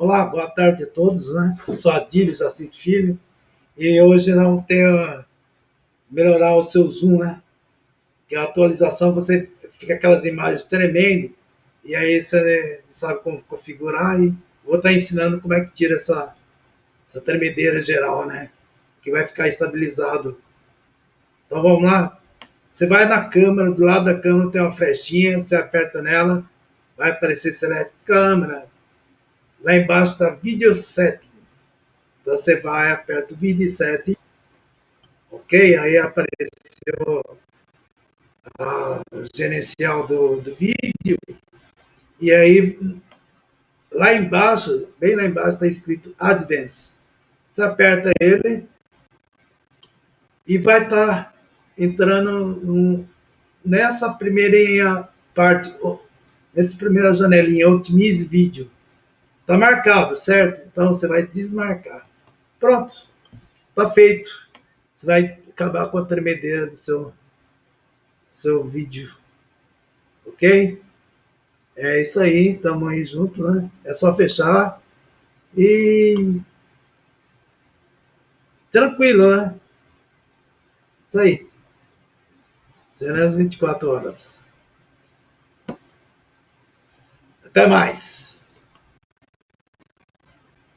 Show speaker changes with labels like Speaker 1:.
Speaker 1: Olá, boa tarde a todos, né? Sou Adílio Jacinto Filho e hoje vamos ter melhorar o seu zoom, né? Que a atualização você fica aquelas imagens tremendo e aí você não sabe como configurar e vou estar ensinando como é que tira essa, essa tremedeira geral, né? Que vai ficar estabilizado. Então vamos lá. Você vai na câmera, do lado da câmera tem uma flechinha, você aperta nela, vai aparecer Select Câmera, Lá embaixo está Video Setting. Então você vai, aperta o Video Setting. Ok? Aí apareceu o gerencial do, do vídeo. E aí, lá embaixo, bem lá embaixo, está escrito Advance. Você aperta ele e vai estar tá entrando nessa primeira parte, nessa primeira janelinha, Otimize Vídeo. Está marcado, certo? Então você vai desmarcar. Pronto. Está feito. Você vai acabar com a tremedeira do seu, seu vídeo. Ok? É isso aí. Estamos aí junto, né? É só fechar. E. Tranquilo, né? Isso aí. Será às 24 horas. Até mais.